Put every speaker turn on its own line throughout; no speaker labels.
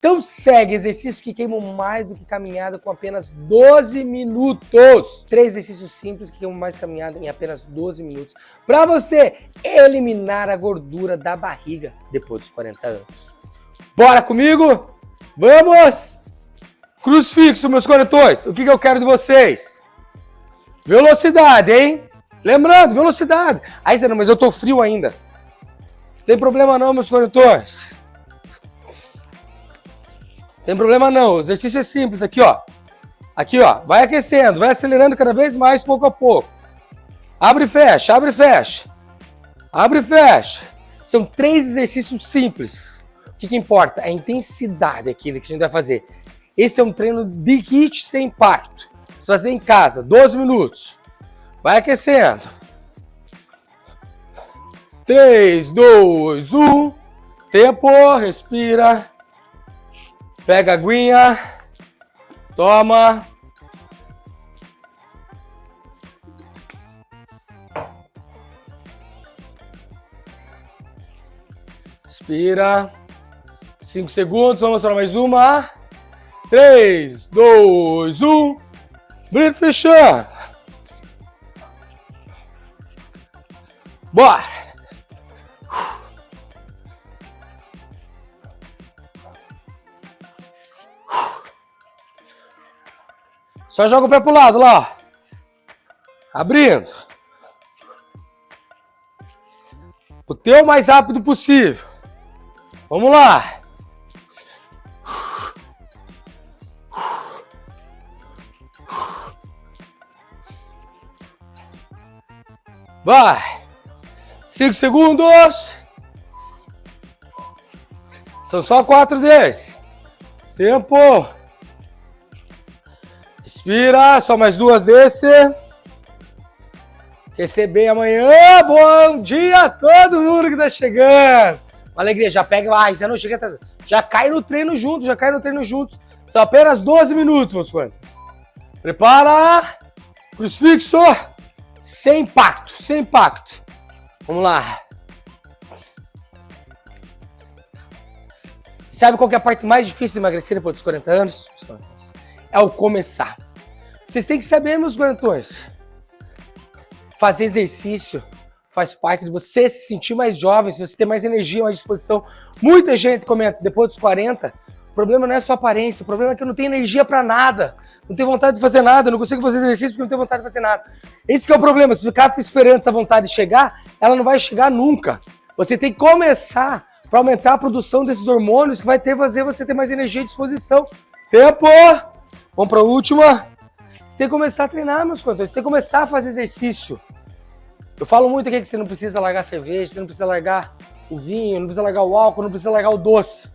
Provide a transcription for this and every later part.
Então segue exercícios que queimam mais do que caminhada com apenas 12 minutos. Três exercícios simples que queimam mais caminhada em apenas 12 minutos. Para você eliminar a gordura da barriga depois dos 40 anos. Bora comigo? Vamos! Crucifixo, meus corretores. O que, que eu quero de vocês? Velocidade, hein? Lembrando, velocidade. Aí você não, mas eu tô frio ainda. Tem problema não, meus corretores. Tem problema não. O exercício é simples aqui, ó. Aqui, ó. Vai aquecendo, vai acelerando cada vez mais, pouco a pouco. Abre e fecha, abre e fecha. Abre e fecha. São três exercícios simples. O que, que importa? A intensidade aqui que a gente vai fazer. Esse é um treino de HIIT sem impacto. Você fazer em casa, 12 minutos. Vai aquecendo. 3, 2, 1. Tempo, respira. Pega a aguinha. Toma. Respira. 5 segundos, vamos para mais uma. 3, 2, 1. Brito fechando. Bora! Só joga o pé pro lado lá, Abrindo. O teu mais rápido possível. Vamos lá. Vai. Cinco segundos. São só quatro desses. Tempo. Respira, só mais duas desse. Receber amanhã. Bom dia a todo mundo que tá chegando. Uma alegria, já pega, ai, você não chega, já cai no treino junto, já cai no treino juntos. São apenas 12 minutos, meus quantos. Prepara. Crucifixo. Sem impacto, sem impacto. Vamos lá. Sabe qual é a parte mais difícil de emagrecer depois dos 40 anos? É o começar. Vocês têm que saber, meus guarantões. Fazer exercício faz parte de você se sentir mais jovem, se você ter mais energia, mais disposição. Muita gente comenta, depois dos 40, o problema não é só aparência, o problema é que eu não tenho energia para nada, não tenho vontade de fazer nada, não consigo fazer exercício porque não tenho vontade de fazer nada. Esse é o problema, se ficar esperando essa vontade chegar, ela não vai chegar nunca. Você tem que começar para aumentar a produção desses hormônios que vai ter fazer você ter mais energia e disposição. Tempo! Vamos para a última. Você tem que começar a treinar, meus contores. Você tem que começar a fazer exercício. Eu falo muito aqui que você não precisa largar cerveja, você não precisa largar o vinho, não precisa largar o álcool, não precisa largar o doce.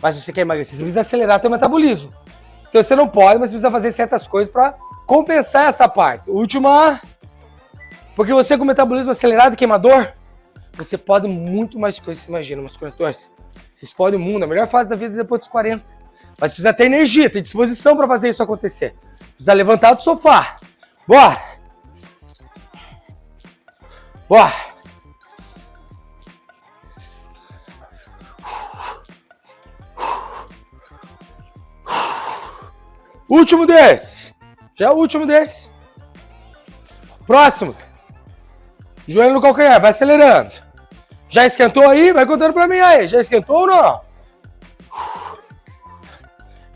Mas se você quer emagrecer, você precisa acelerar seu metabolismo. Então você não pode, mas precisa fazer certas coisas para compensar essa parte. Última. Porque você com metabolismo acelerado e queimador, você pode muito mais coisas você imagina, meus corretores. Vocês podem o mundo, a melhor fase da vida é depois dos 40. Mas precisa ter energia, ter disposição para fazer isso acontecer. Precisa levantar do sofá. Bora! Bora! Último desse. Já é o último desse. Próximo. Joelho no calcanhar, vai acelerando. Já esquentou aí? Vai contando pra mim aí. Já esquentou ou não?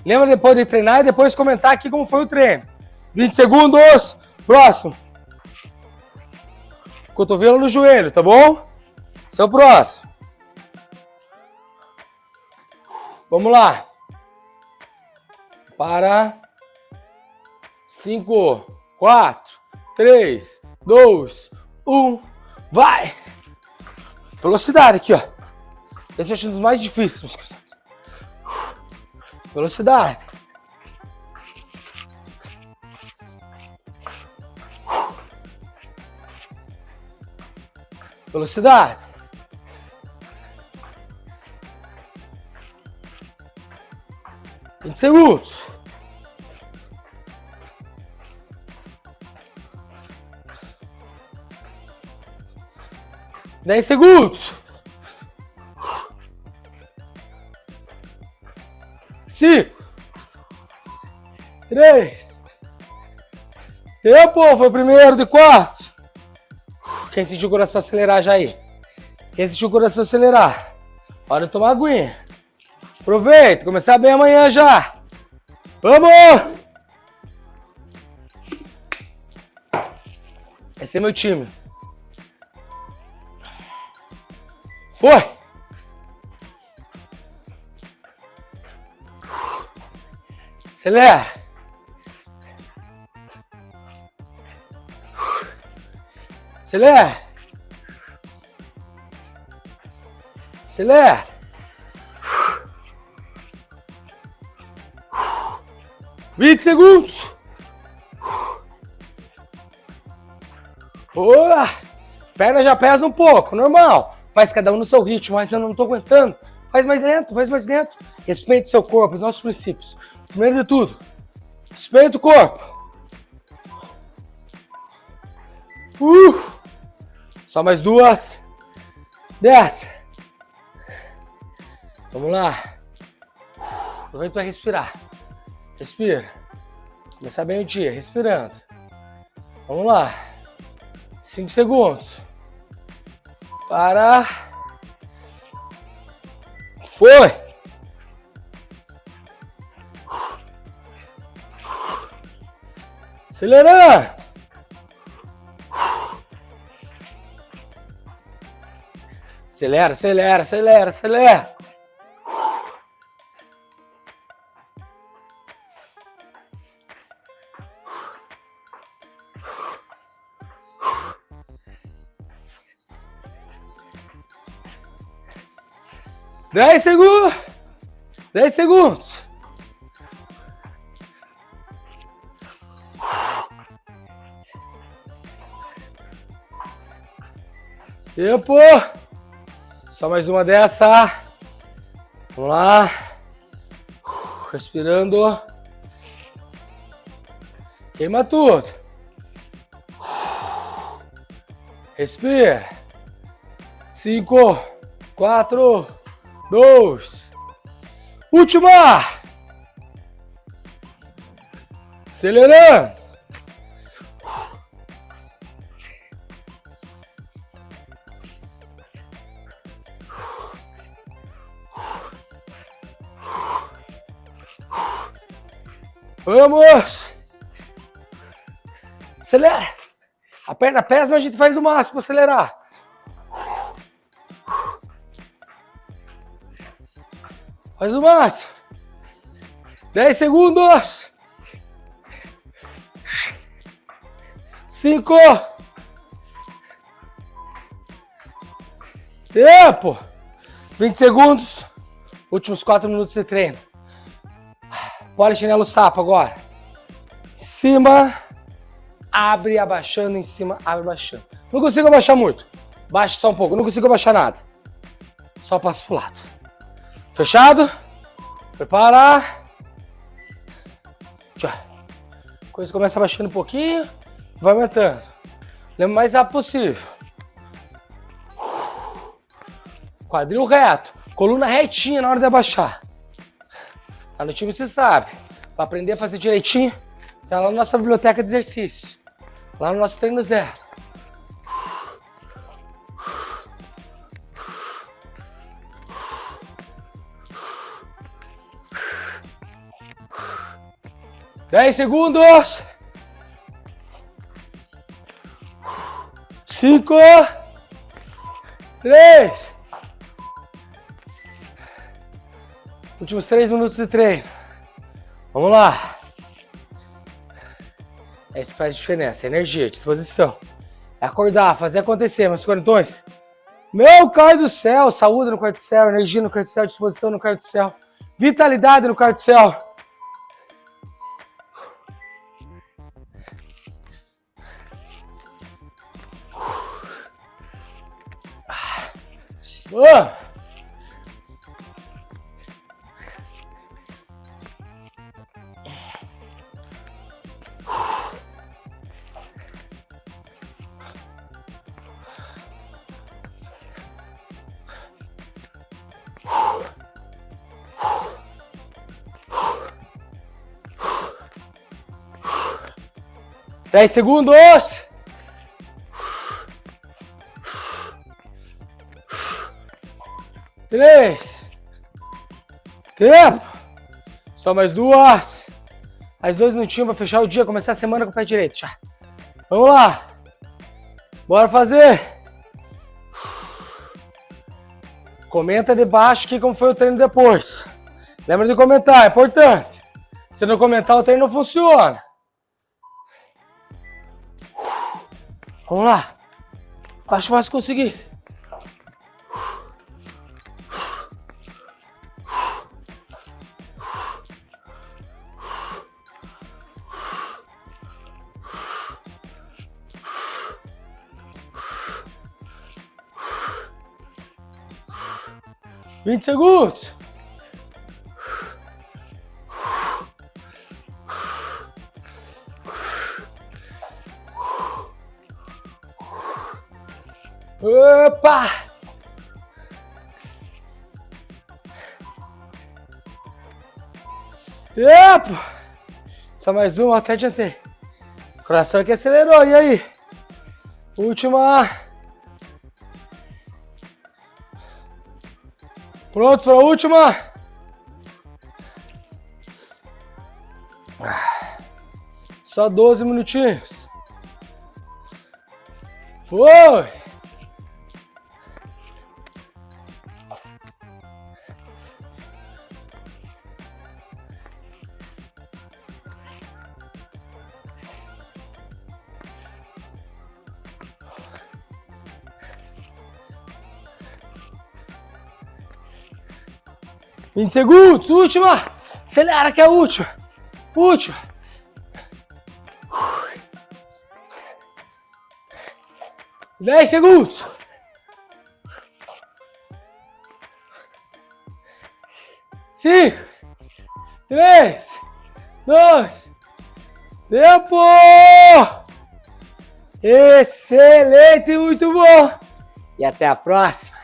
Lembra depois de treinar e depois comentar aqui como foi o treino. 20 segundos. Próximo. Cotovelo no joelho, tá bom? Esse é o próximo. Vamos lá. Para. 5, 4, 3, 2, 1. Vai! Velocidade aqui, ó. Esse é um dos mais difíceis. Velocidade. Velocidade. Vinte segundos. Dez segundos. Cinco, três. Tempo, foi o primeiro de quatro. Quem sentiu o coração acelerar já aí? Quem sentiu o coração acelerar? Hora de tomar aguinha. Aproveita, começar bem amanhã já. Vamos! Esse é meu time. Foi! Acelera! Acelera! Acelera! 20 segundos! Boa! Perna já pesa um pouco, normal. Faz cada um no seu ritmo, mas eu não estou aguentando. Faz mais lento, faz mais lento. Respeite seu corpo, os nossos princípios. Primeiro de tudo, respeita o corpo. Uh, só mais duas. Desce. Vamos lá. Aproveita para respirar. Respira. Começar bem o dia, respirando. Vamos lá. Cinco segundos. Para. Foi. Acelera! Acelera, acelera, acelera, acelera. Dez segundos. Dez segundos. Tempo! Só mais uma dessa. Vamos lá. Respirando. Queima tudo. Respira. Cinco, quatro, dois. Última. Acelerando. Vamos! Acelera! A perna pesa, a gente faz o máximo para acelerar. Faz o máximo. 10 segundos. 5. Tempo. 20 segundos. Últimos 4 minutos de treino. Polichinelo sapo agora. Cima, abre abaixando, em cima, abre abaixando. Não consigo abaixar muito. Baixa só um pouco, não consigo abaixar nada. Só passo pro lado. Fechado? Prepara. Aqui, ó. Coisa começa abaixando um pouquinho, vai aumentando. Lembra mais rápido possível. Quadril reto, coluna retinha na hora de abaixar. Lá no time você sabe. Para aprender a fazer direitinho, tá lá na nossa biblioteca de exercício. Lá no nosso treino zero. Dez segundos. Cinco. Três. Últimos três minutos de treino. Vamos lá. É isso que faz diferença. Energia, disposição. É acordar, fazer acontecer, meus corintões. Meu Pai do céu, saúde no quarto do céu, energia no quarto do céu, disposição no quarto do céu, vitalidade no quarto do céu. 10 segundos. Três. Tempo. Só mais duas. Mais dois minutinhos para fechar o dia, começar a semana com o pé direito. Já. Vamos lá. Bora fazer. Comenta debaixo aqui como foi o treino depois. Lembra de comentar, é importante. Se não comentar, o treino não funciona. Vamos lá. Acho mais conseguir. Vinte segundos. Epa! Só mais um, até adiantei. Coração aqui acelerou, e aí? Última. Prontos para a última? Só 12 minutinhos. Foi! 20 segundos, última. Acelera que é a última. Última. 10 segundos. Cinco, três, dois, tempo! Excelente, muito bom! E até a próxima!